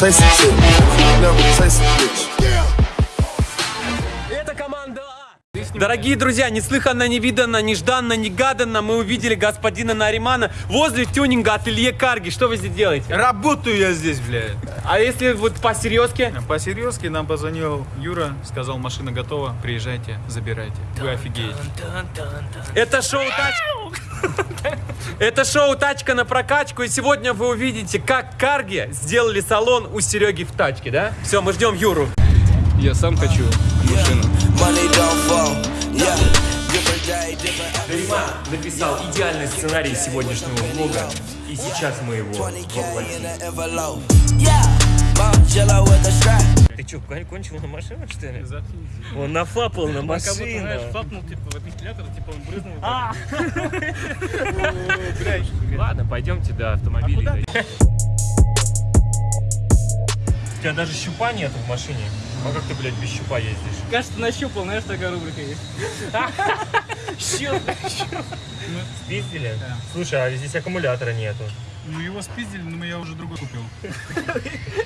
chase a chick. Never chase a bitch. Это команда А. Дорогие друзья, неслыханно, невиданно, нежданно, негаданно мы увидели господина Наримана возле тюнинга ателье Карги. Что вы здесь делаете? Работаю я здесь, блядь. А если вот по-серьезки? По-серьезки нам позвонил Юра, сказал, машина готова, приезжайте, забирайте. Вы офигеете. Это шоу «Тачка». Это шоу «Тачка на прокачку», и сегодня вы увидите, как Карги сделали салон у Сереги в тачке, да? Все, мы ждем Юру. Я сам хочу машину. Нариман написал идеальный сценарий сегодняшнего влога, и сейчас мы его 20k воплотим. Ты что, кончил на машину, что ли? Он нафапал на машину. фапнул, типа, в вентилятор, типа, он брызнул. А! Ладно, пойдемте до автомобиля. У тебя даже щупа нету в машине. А как ты, блядь, без щупа ездишь? Кажется, нащупал, знаешь, такая рубрика есть. Щуп, Спиздили? Слушай, а здесь аккумулятора нету. Ну его спиздили, но я уже другой купил.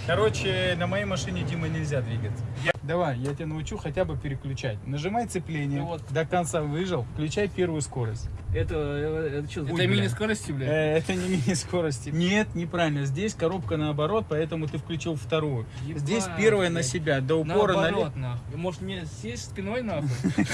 Короче, на моей машине Дима нельзя двигаться. Давай, я тебя научу хотя бы переключать. Нажимай цепление, Ну вот. до конца выжал, включай первую скорость. Это, э, это что, это мини-скорости, блядь? Э, это не мини-скорости. Нет, неправильно. Здесь коробка наоборот, поэтому ты включил вторую. Ебать, Здесь первая на блядь. себя, до упора. Наоборот, нахуй. Может, мне сесть спиной, нахуй?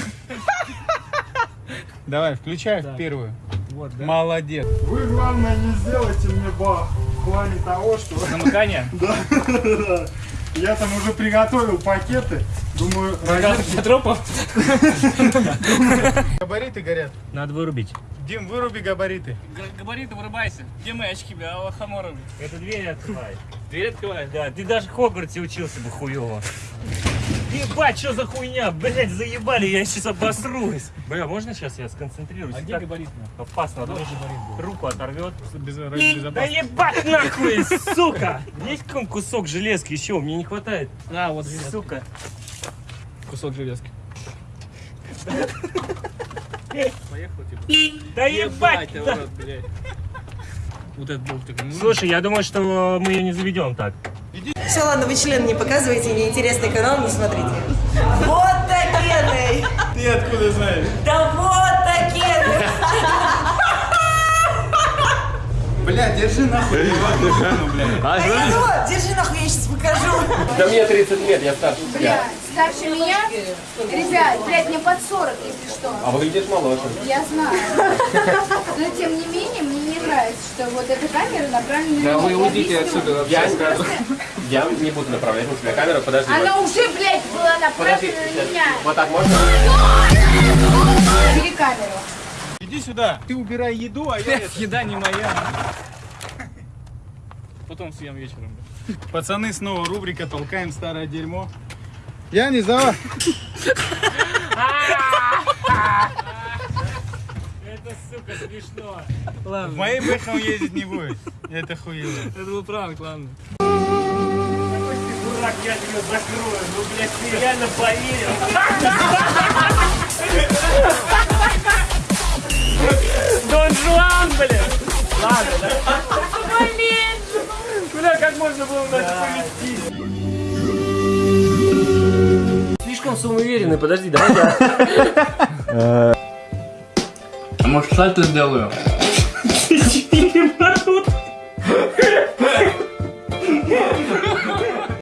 Давай, включай первую. Вот, да? Молодец. Вы, главное, не сделайте мне бах в плане того, что Намыкание? я там уже приготовил пакеты. Думаю, Для тропов? Габариты горят. Надо вырубить. Дим, выруби габариты. Габариты вырубайся. Где мои очки, бля? А хамора, бля. Это дверь открывай. Дверь открывай. Да, ты даже в Хогвартсе учился бы хуёво. Ебать, что за хуйня? Блять, заебали, я сейчас обосрусь. Бля, можно сейчас я сконцентрируюсь? А где габарит? Опасно, а то руку оторвет. Без, ради Да ебать нахуй, сука! Есть какой кусок железки еще? Мне не хватает. А, вот железка. Сука. Кусок железки. Поехал, типа. Да ебать! да. Вот этот ну, Слушай, я думаю, что мы ее не заведем так. Все, ладно, вы член не показываете, неинтересный канал, не смотрите. Вот такие! Ты откуда знаешь? Да вот такие! Бля, держи нахуй машину, бля. А что? Держи нахуй, я сейчас покажу. Да мне 30 лет, я старше тебя. Бля, старше меня? Ребят, блядь, мне под 40, если что. А выглядишь моложе. Я знаю. Но тем не менее, мне не нравится, что вот эта камера направлена на Да вы Я уйдите отсюда вообще. Я, сразу. Я не буду направлять на тебя камеру, подожди. Она уже, блядь, была Подожди, направлена на сейчас. меня. Вот так можно? Бери камеру. Иди сюда. Ты убирай еду, а я... Блядь, еда не моя. Потом съем вечером. Пацаны, снова рубрика «Толкаем старое дерьмо». Я не за... Смешно. В Ладно. моей бэхе он ездить не будет. Это хуево. Это был пранк, ладно. Дурак, я тебя закрою. Ну, блядь, ты реально поверил. Дон Жуан, блядь. Ладно, да. Бля, как можно было нас повести? Слишком самоуверенный, подожди, давай я. Может, сальто сделаю? Четыре ворота.